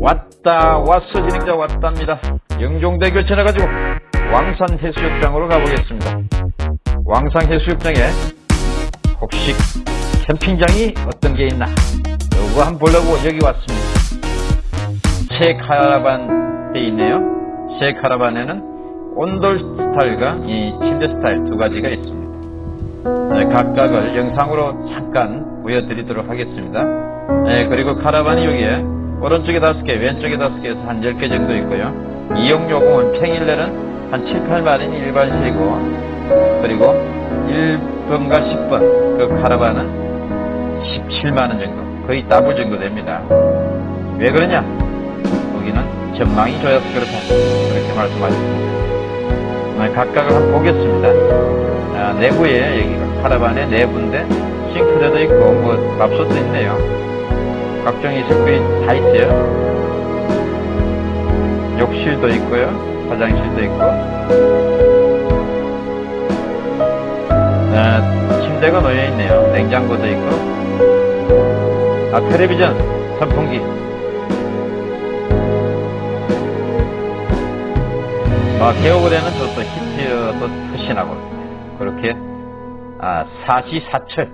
왔다 왔어 진행자 왔답니다. 영종대교 지나가지고 왕산 해수욕장으로 가보겠습니다. 왕산 해수욕장에 혹시 캠핑장이 어떤 게 있나? 요거 한번 보려고 여기 왔습니다. 새 카라반 돼 있네요. 새 카라반에는 온돌 스타일과 이 침대 스타일 두 가지가 있습니다. 네, 각각을 영상으로 잠깐 보여드리도록 하겠습니다. 네, 그리고 카라반이 여기에 오른쪽에 다섯 개 왼쪽에 다섯 개에서 한 10개 정도 있고요. 이용요금은 평일내는 한 7, 8만원이 일반실이고 그리고 1번과 10번 그 카라반은 17만원 정도 거의 더블 정도 됩니다. 왜 그러냐? 여기는 전망이 좋아서 그렇다. 그렇게 말씀하셨습니다. 네, 각각을 한번 보겠습니다. 아, 내부에 여기가 카라반의 내부인데 싱크대도 있고 뭐 밥솥도 있네요 각종의 식품이 다 있어요. 욕실도 있고요. 화장실도 있고. 아, 침대가 놓여있네요. 냉장고도 있고. 아 텔레비전 선풍기. 아, 겨울에는 저도 히트도 푸신하고. 그렇게 아, 사시사철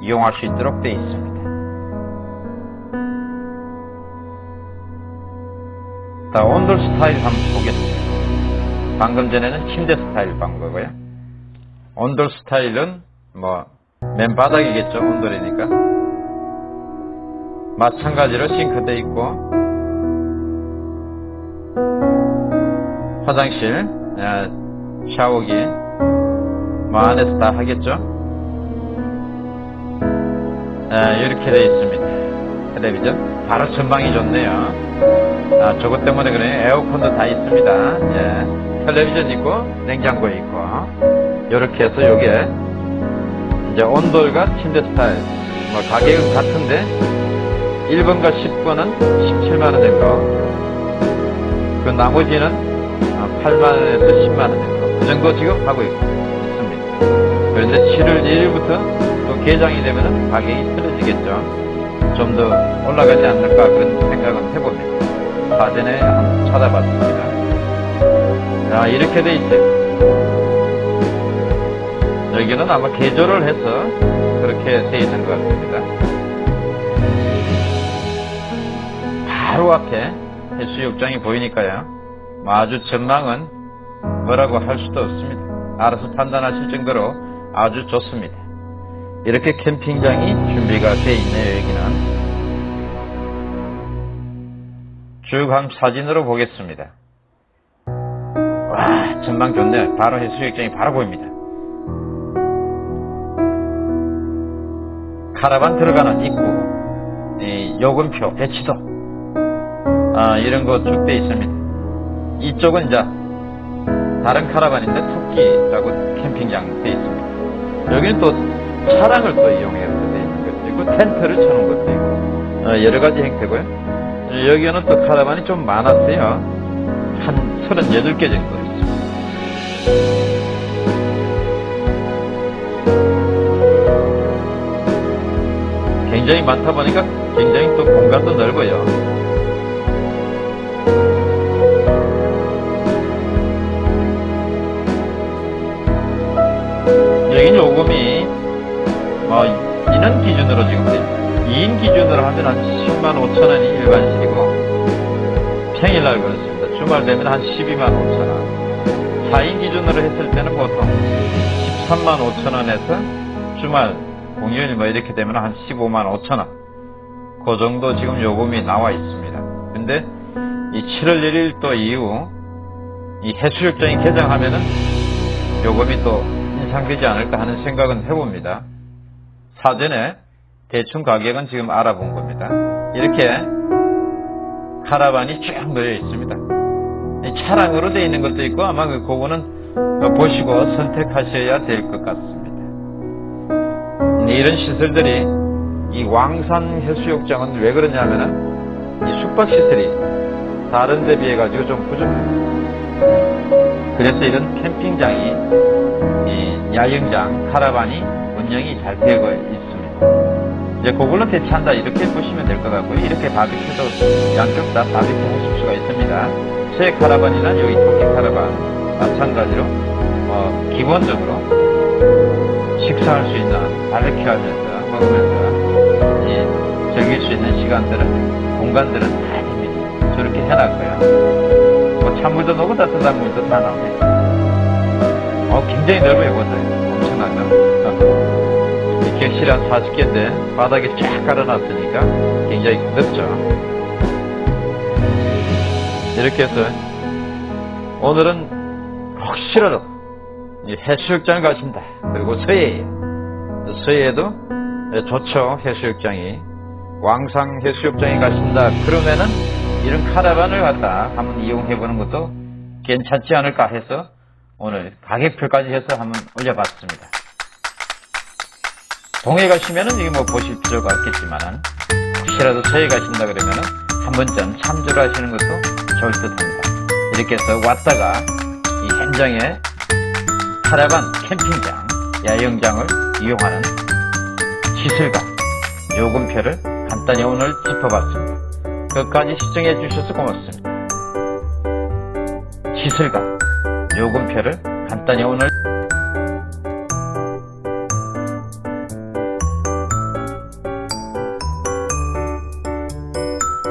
이용할 수 있도록 되어 있습니다. 자, 온돌 스타일 한번 보겠습니다. 방금 전에는 침대 스타일 본 거고요. 온돌 스타일은 뭐 맨바닥이겠죠. 온돌이니까. 마찬가지로 싱크대 있고 화장실, 샤워기 뭐 안에서 다 하겠죠. 이렇게 되어 있습니다. 텔레비전 바로 전망이 좋네요. 아, 저것 때문에 그래 에어컨도 다 있습니다. 예. 텔레비전 있고 냉장고 있고 이렇게 해서 요게 이제 온돌과 침대 스타일 뭐 가격은 같은데 1번과 10번은 17만원 정도 그 나머지는 8만원에서 10만원 정도 그 정도 지금 하고 있습니다. 그런데 7월 1일부터 또 개장이 되면 가격이 떨어지겠죠. 좀 더 올라가지 않을까 그런 생각은 해봅니다. 사전에 한번 찾아봤습니다. 자, 이렇게 돼 있어요. 여기는 아마 개조를 해서 그렇게 돼 있는 것 같습니다. 바로 앞에 해수욕장이 보이니까요. 뭐 아주 전망은 뭐라고 할 수도 없습니다. 알아서 판단하실 정도로 아주 좋습니다. 이렇게 캠핑장이 준비가 되어 있네요, 여기는. 쭉 한 사진으로 보겠습니다. 와, 전망 좋네요. 바로 해수욕장이 바로 보입니다. 카라반 들어가는 입구, 요금표, 배치도, 아, 이런 거쭉 되어 있습니다. 이쪽은 이제 다른 카라반인데 토끼라고 캠핑장 되어 있습니다. 여기는 또 차량을 또 이용해서 되어 있는 것도 있고 텐트를 쳐놓은 것도 있고 어, 여러 가지 형태고요. 여기는 또 카라반이 좀 많았어요. 한 38개 정도 있습니다. 굉장히 많다 보니까 굉장히 또 공간도 넓어요. 여긴 요금이 뭐 기준으로 지금 2인 기준으로 하면 한 10만 5천 원이 일반식이고 평일날 그렇습니다. 주말 되면 한 12만 5천 원 4인 기준으로 했을 때는 보통 13만 5천 원에서 주말 공휴일 뭐 이렇게 되면 한 15만 5천 원. 그 정도 지금 요금이 나와 있습니다. 근데 이 7월 1일 또 이후 이 해수욕장이 개장하면은 요금이 또 인상되지 않을까 하는 생각은 해봅니다. 사전에 대충 가격은 지금 알아본 겁니다. 이렇게 카라반이 쭉 놓여 있습니다. 차량으로 되어 있는 것도 있고 아마 그거는 보시고 선택하셔야 될 것 같습니다. 이런 시설들이 이 왕산 해수욕장은 왜 그러냐면은 이 숙박시설이 다른 데 비해 가지고 좀 부족합니다. 그래서 이런 캠핑장이 이 야영장, 카라반이 운영이 잘 되고 있습니다. 이제 그걸로 대체한다 이렇게 보시면 될 것 같고요. 이렇게 바비큐도 양쪽 다 바비큐 하실 수가 있습니다. 새 카라반이나 여기 토끼 카라반 마찬가지로 어, 기본적으로 식사할 수 있는 바비큐 하면서 먹으면서 이 즐길 수 있는 시간들은 공간들은 다 있습니다. 저렇게 해놨고요. 뭐 찬물도 넣고 따뜻한 물도 다 나옵니다. 어, 굉장히 넓어요, 이것도. 엄청나죠? 이 객실이 한 40개인데 바닥에 쫙 깔아놨으니까 굉장히 넓죠. 이렇게 해서 오늘은 혹시라도 이 해수욕장 가신다. 그리고 서해, 서해에도 좋죠. 해수욕장이. 왕상 해수욕장에 가신다. 그러면은 이런 카라반을 갖다 한번 이용해 보는 것도 괜찮지 않을까 해서 오늘 가격표까지 해서 한번 올려봤습니다. 동해 가시면은 이게 뭐 보실 필요가 없겠지만은 혹시라도 서해 가신다 그러면은 한 번쯤 참조를 하시는 것도 좋을 듯 합니다. 이렇게 해서 왔다가 이 현장에 카라반 캠핑장, 야영장을 이용하는 시설과 요금표를 간단히 오늘 짚어봤습니다. 끝까지 시청해 주셔서 고맙습니다. 시설과 요금표를 간단히 오늘